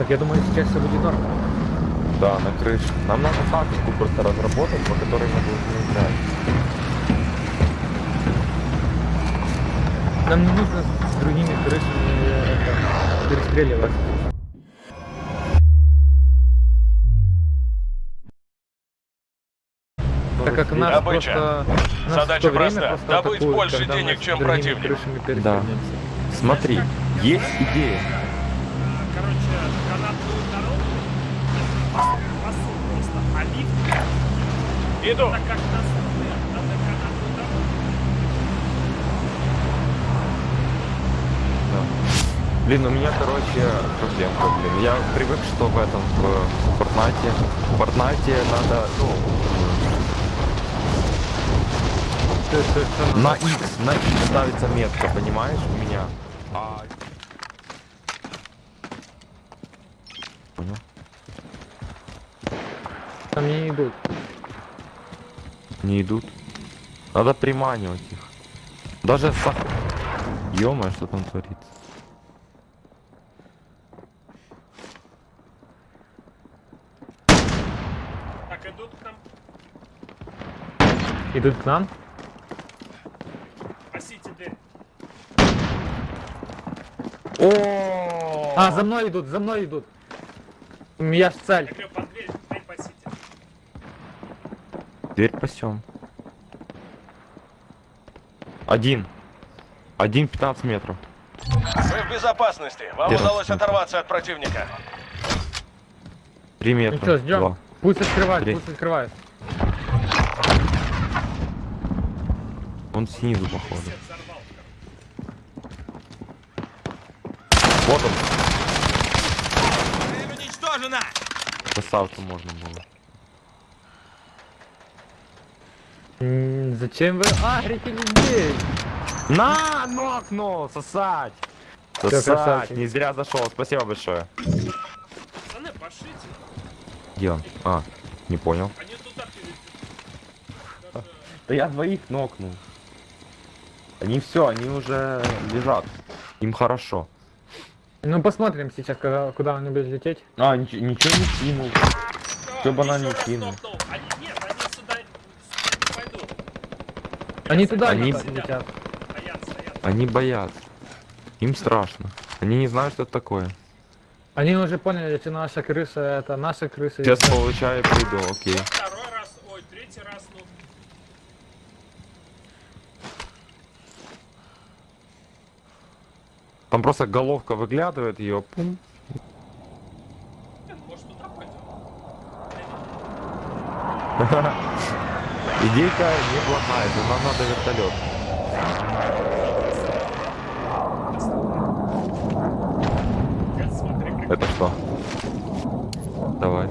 Так я думаю, сейчас все будет норм. Да, на крыше. Нам надо тактику просто разработать, по которой мы должны играть. Нам не нужно с другими крышами э, это, перестреливать. Так как нас Добыча. просто... нас Задача проста. просто Добыть атакуют, больше денег, чем противник. Да. Смотри, есть идея. Короче, канатную дорогу спасу просто, а лифт Иду. Блин, у меня, короче, проблемка, блин. Я привык, что в этом, в Фортнайте, в Фортнайте надо, ну, на? X, на X ставится метка, понимаешь, у меня. А... Понял? Там не идут. Не идут. Надо приманивать их. Даже с... ё что там творится? Так, идут к нам, Идут к нам? спасите дверь. О! А, за мной идут, за мной идут. Я ж Я цель. говорю, под дверь, дверь пасите. Дверь пасем. Один. Один 15 метров. Вы в безопасности. Вам Первый удалось смотрю. оторваться от противника. Три Ну метра. что, ждем. Два. Пусть открывают, Три. пусть открывают. Он снизу, походу. Вот он. Красавцу можно было. Зачем вы агрите людей? На, нокнул, сосать. Сосать, не зря зашел, спасибо большое. Пацаны, пошлите. Где он? А, не понял. Да я двоих нокнул. Они все, они уже лежат. Им хорошо. Ну посмотрим сейчас, когда, куда он будет лететь. А, ничего, ничего не кинул. Всё А, банально кинул. нокнул. Они нет, они сюда пойдут. Они туда Они- летят. Они боятся. Им страшно. Они не знают, что это такое. Они уже поняли, что наша крыша это наша крыша. Сейчас и- получаю, приду, окей. Второй раз, ой, третий раз, ну. Там просто головка выглядывает, ее пум. Может туда пойдем? Идейка неплохая, но нам надо вертолет. Это что? Давай.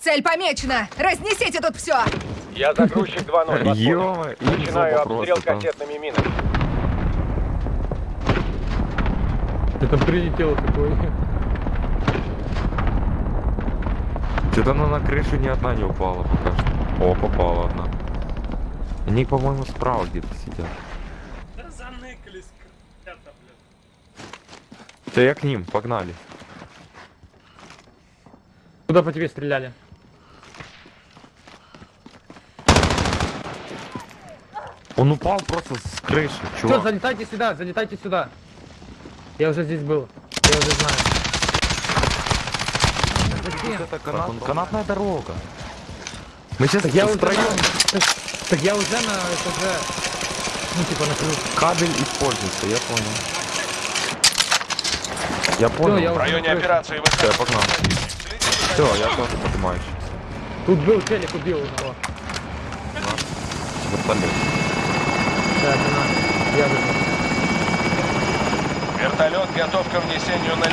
Цель помечена! Разнесите тут все! Я загрузчик 2-0. Ё, Начинаю обстрел кассетными минами. Ты там прилетел такой. Что-то она на крышу ни одна не упала пока что. О, попала одна. Они, по-моему, справа где-то сидят. Да заныкались, блин. Да я к ним, погнали. Куда по тебе стреляли? Он упал просто с крыши, Все, чувак. залетайте сюда, залетайте сюда. Я уже здесь был. Я уже знаю. Зачем? Это канат- канатная дорога. Мы сейчас Так я уже втроем на... так, так я уже на этаже. Ну типа на крыше. кабель используется, я понял. Я понял. я В районе на операции вы Всё, я погнал. Все, я тоже поднимаюсь. Тут был телек, убил одного. Вертолет. Это надо. Я выжил. Вертолет готов к внесению на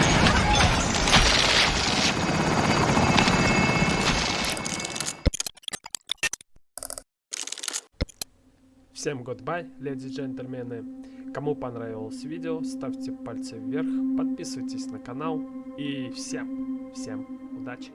Всем goodbye, леди джентльмены. Кому понравилось видео, ставьте пальцы вверх, подписывайтесь на канал и всем, всем удачи.